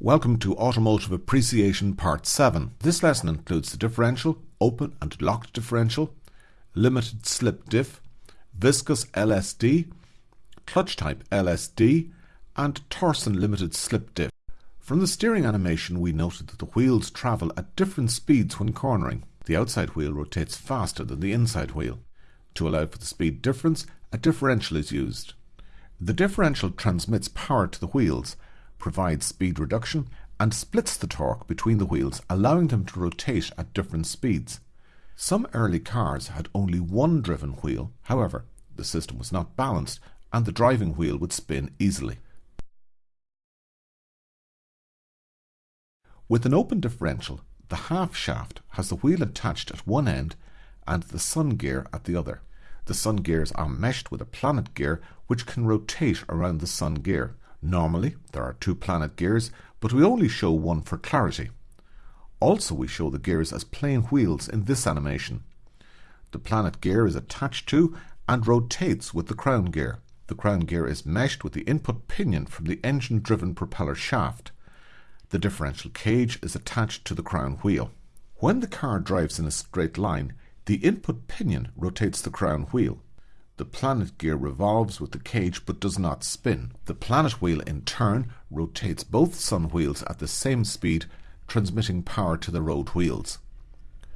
Welcome to Automotive Appreciation Part 7. This lesson includes the differential, open and locked differential, limited slip diff, viscous LSD, clutch type LSD, and Torsen limited slip diff. From the steering animation we noted that the wheels travel at different speeds when cornering. The outside wheel rotates faster than the inside wheel. To allow for the speed difference, a differential is used. The differential transmits power to the wheels provides speed reduction, and splits the torque between the wheels, allowing them to rotate at different speeds. Some early cars had only one driven wheel, however, the system was not balanced and the driving wheel would spin easily. With an open differential, the half shaft has the wheel attached at one end and the sun gear at the other. The sun gears are meshed with a planet gear which can rotate around the sun gear. Normally, there are two planet gears, but we only show one for clarity. Also, we show the gears as plain wheels in this animation. The planet gear is attached to and rotates with the crown gear. The crown gear is meshed with the input pinion from the engine-driven propeller shaft. The differential cage is attached to the crown wheel. When the car drives in a straight line, the input pinion rotates the crown wheel. The planet gear revolves with the cage but does not spin. The planet wheel in turn rotates both sun wheels at the same speed, transmitting power to the road wheels.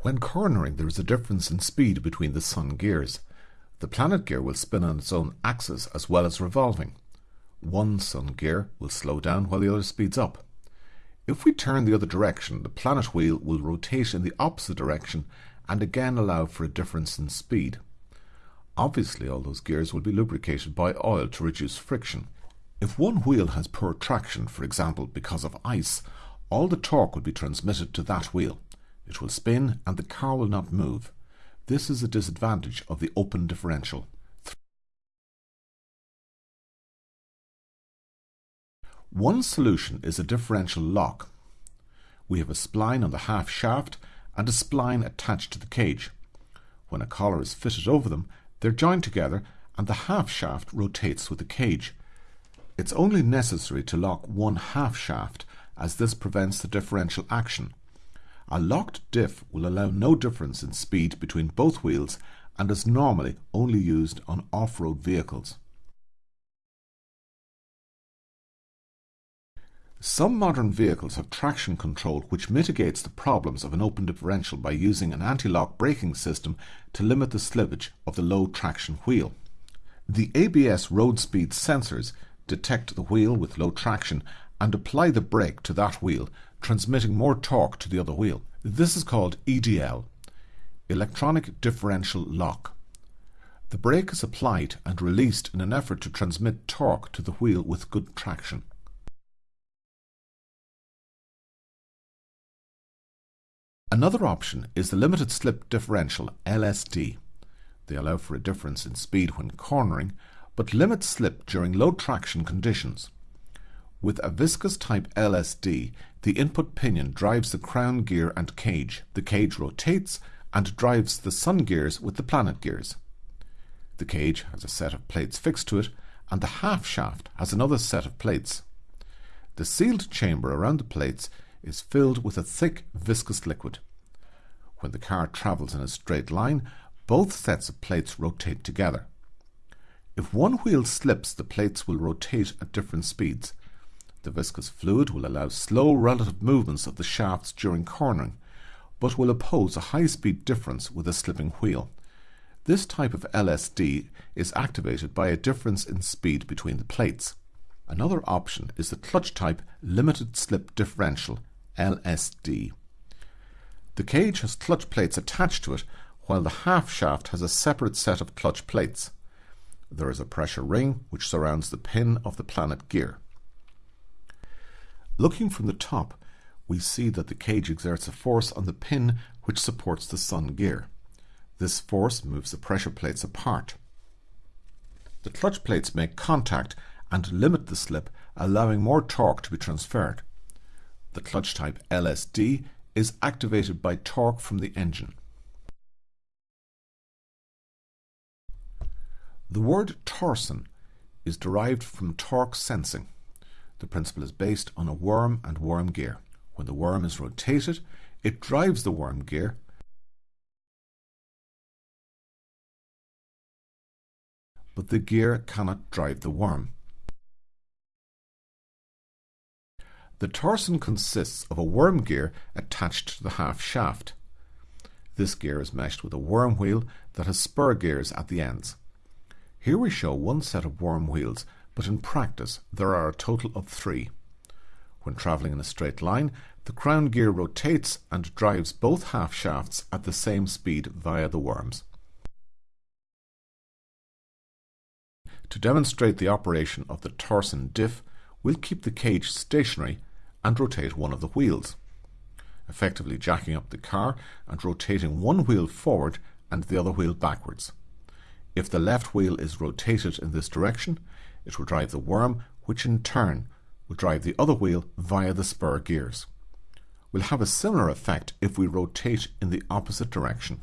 When cornering there is a difference in speed between the sun gears. The planet gear will spin on its own axis as well as revolving. One sun gear will slow down while the other speeds up. If we turn the other direction, the planet wheel will rotate in the opposite direction and again allow for a difference in speed. Obviously all those gears will be lubricated by oil to reduce friction. If one wheel has poor traction, for example because of ice, all the torque will be transmitted to that wheel. It will spin and the car will not move. This is a disadvantage of the open differential. One solution is a differential lock. We have a spline on the half shaft and a spline attached to the cage. When a collar is fitted over them, they're joined together and the half shaft rotates with the cage. It's only necessary to lock one half shaft as this prevents the differential action. A locked diff will allow no difference in speed between both wheels and is normally only used on off-road vehicles. Some modern vehicles have traction control which mitigates the problems of an open differential by using an anti-lock braking system to limit the slippage of the low traction wheel. The ABS road speed sensors detect the wheel with low traction and apply the brake to that wheel, transmitting more torque to the other wheel. This is called EDL, Electronic Differential Lock. The brake is applied and released in an effort to transmit torque to the wheel with good traction. Another option is the limited slip differential LSD. They allow for a difference in speed when cornering, but limit slip during low traction conditions. With a viscous type LSD, the input pinion drives the crown gear and cage. The cage rotates and drives the sun gears with the planet gears. The cage has a set of plates fixed to it, and the half shaft has another set of plates. The sealed chamber around the plates is filled with a thick viscous liquid. When the car travels in a straight line, both sets of plates rotate together. If one wheel slips, the plates will rotate at different speeds. The viscous fluid will allow slow relative movements of the shafts during cornering, but will oppose a high-speed difference with a slipping wheel. This type of LSD is activated by a difference in speed between the plates. Another option is the clutch type limited slip differential LSD. The cage has clutch plates attached to it, while the half shaft has a separate set of clutch plates. There is a pressure ring which surrounds the pin of the planet gear. Looking from the top, we see that the cage exerts a force on the pin which supports the sun gear. This force moves the pressure plates apart. The clutch plates make contact and limit the slip, allowing more torque to be transferred. The clutch type LSD is activated by torque from the engine. The word Torsen is derived from torque sensing. The principle is based on a worm and worm gear. When the worm is rotated, it drives the worm gear but the gear cannot drive the worm. The Torsen consists of a worm gear attached to the half shaft. This gear is meshed with a worm wheel that has spur gears at the ends. Here we show one set of worm wheels, but in practice there are a total of three. When travelling in a straight line, the crown gear rotates and drives both half shafts at the same speed via the worms. To demonstrate the operation of the Torsen diff, we'll keep the cage stationary and rotate one of the wheels, effectively jacking up the car and rotating one wheel forward and the other wheel backwards. If the left wheel is rotated in this direction, it will drive the worm, which in turn will drive the other wheel via the spur gears. We'll have a similar effect if we rotate in the opposite direction.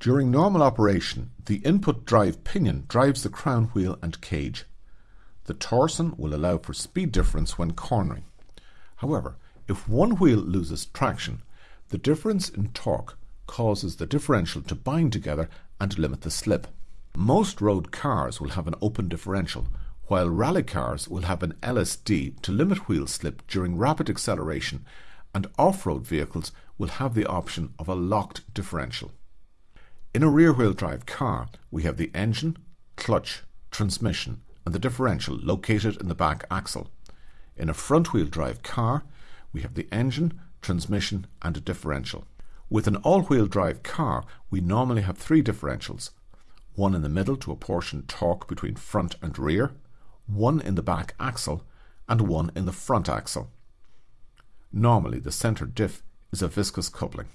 During normal operation, the input drive pinion drives the crown wheel and cage. The Torsen will allow for speed difference when cornering. However, if one wheel loses traction, the difference in torque causes the differential to bind together and limit the slip. Most road cars will have an open differential, while rally cars will have an LSD to limit wheel slip during rapid acceleration, and off-road vehicles will have the option of a locked differential. In a rear-wheel drive car, we have the engine, clutch, transmission and the differential located in the back axle. In a front-wheel drive car, we have the engine, transmission and a differential. With an all-wheel drive car, we normally have three differentials. One in the middle to apportion torque between front and rear, one in the back axle and one in the front axle. Normally the centre diff is a viscous coupling.